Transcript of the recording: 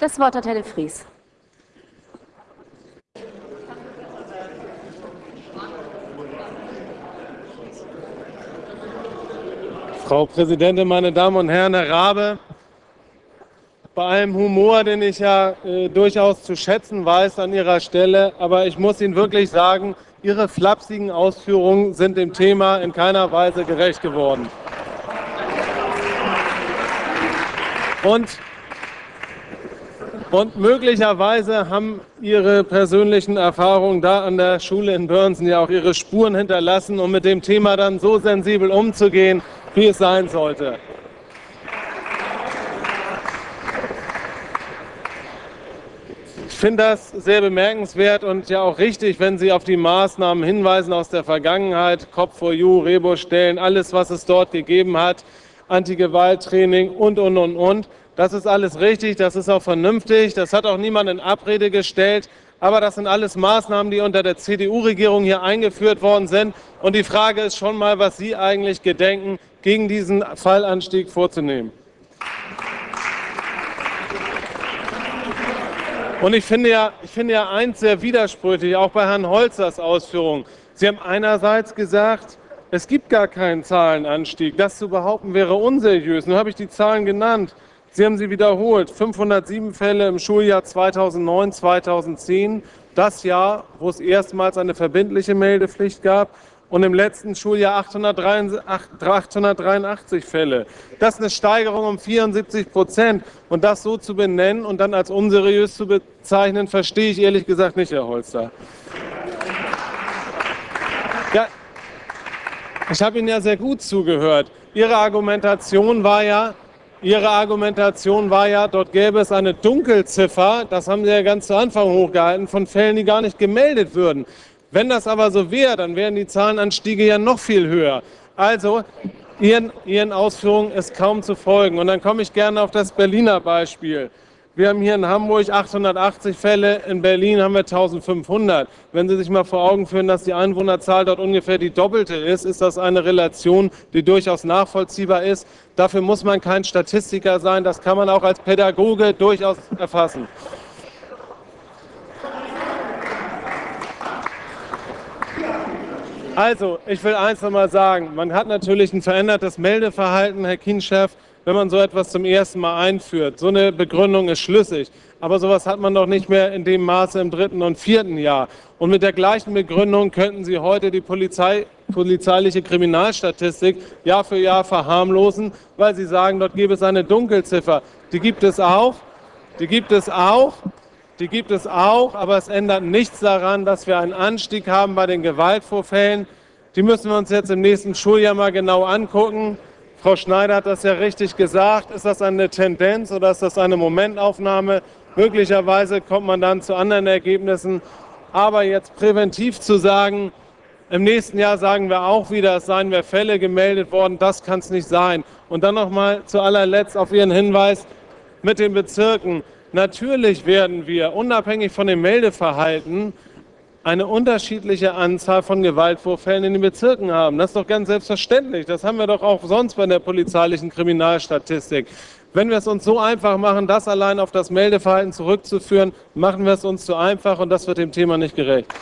Das Wort hat Herr de Vries. Frau Präsidentin, meine Damen und Herren, Herr Rabe, bei allem Humor, den ich ja äh, durchaus zu schätzen weiß an Ihrer Stelle, aber ich muss Ihnen wirklich sagen, Ihre flapsigen Ausführungen sind dem Thema in keiner Weise gerecht geworden. Und, und möglicherweise haben Ihre persönlichen Erfahrungen da an der Schule in Börnsen ja auch Ihre Spuren hinterlassen, um mit dem Thema dann so sensibel umzugehen, wie es sein sollte. Ich finde das sehr bemerkenswert und ja auch richtig, wenn Sie auf die Maßnahmen hinweisen aus der Vergangenheit, Cop for You, Rebo-Stellen, alles, was es dort gegeben hat, Anti-Gewalt-Training und, und, und, und. Das ist alles richtig, das ist auch vernünftig, das hat auch niemand in Abrede gestellt. Aber das sind alles Maßnahmen, die unter der CDU-Regierung hier eingeführt worden sind. Und die Frage ist schon mal, was Sie eigentlich gedenken, gegen diesen Fallanstieg vorzunehmen. Und ich finde, ja, ich finde ja eins sehr widersprüchlich, auch bei Herrn Holzers Ausführungen. Sie haben einerseits gesagt, es gibt gar keinen Zahlenanstieg. Das zu behaupten wäre unseriös. Nun habe ich die Zahlen genannt. Sie haben sie wiederholt. 507 Fälle im Schuljahr 2009, 2010. Das Jahr, wo es erstmals eine verbindliche Meldepflicht gab. Und im letzten Schuljahr 883 Fälle. Das ist eine Steigerung um 74 Prozent. Und das so zu benennen und dann als unseriös zu bezeichnen, verstehe ich ehrlich gesagt nicht, Herr Holster. Ja, ich habe Ihnen ja sehr gut zugehört. Ihre Argumentation war ja, Ihre Argumentation war ja, dort gäbe es eine Dunkelziffer, das haben Sie ja ganz zu Anfang hochgehalten, von Fällen, die gar nicht gemeldet würden. Wenn das aber so wäre, dann wären die Zahlenanstiege ja noch viel höher. Also, Ihren, Ihren Ausführungen ist kaum zu folgen. Und dann komme ich gerne auf das Berliner Beispiel. Wir haben hier in Hamburg 880 Fälle, in Berlin haben wir 1500. Wenn Sie sich mal vor Augen führen, dass die Einwohnerzahl dort ungefähr die doppelte ist, ist das eine Relation, die durchaus nachvollziehbar ist. Dafür muss man kein Statistiker sein, das kann man auch als Pädagoge durchaus erfassen. Also, ich will eins noch mal sagen, man hat natürlich ein verändertes Meldeverhalten, Herr Kienchef, wenn man so etwas zum ersten Mal einführt. So eine Begründung ist schlüssig. Aber sowas hat man doch nicht mehr in dem Maße im dritten und vierten Jahr. Und mit der gleichen Begründung könnten Sie heute die Polizei, polizeiliche Kriminalstatistik Jahr für Jahr verharmlosen, weil Sie sagen, dort gäbe es eine Dunkelziffer. Die gibt es auch. Die gibt es auch. Die gibt es auch, aber es ändert nichts daran, dass wir einen Anstieg haben bei den Gewaltvorfällen. Die müssen wir uns jetzt im nächsten Schuljahr mal genau angucken. Frau Schneider hat das ja richtig gesagt. Ist das eine Tendenz oder ist das eine Momentaufnahme? Möglicherweise kommt man dann zu anderen Ergebnissen. Aber jetzt präventiv zu sagen, im nächsten Jahr sagen wir auch wieder, es seien mehr Fälle gemeldet worden, das kann es nicht sein. Und dann noch mal zu allerletzt auf Ihren Hinweis mit den Bezirken. Natürlich werden wir, unabhängig von dem Meldeverhalten, eine unterschiedliche Anzahl von Gewaltvorfällen in den Bezirken haben. Das ist doch ganz selbstverständlich. Das haben wir doch auch sonst bei der polizeilichen Kriminalstatistik. Wenn wir es uns so einfach machen, das allein auf das Meldeverhalten zurückzuführen, machen wir es uns zu einfach und das wird dem Thema nicht gerecht.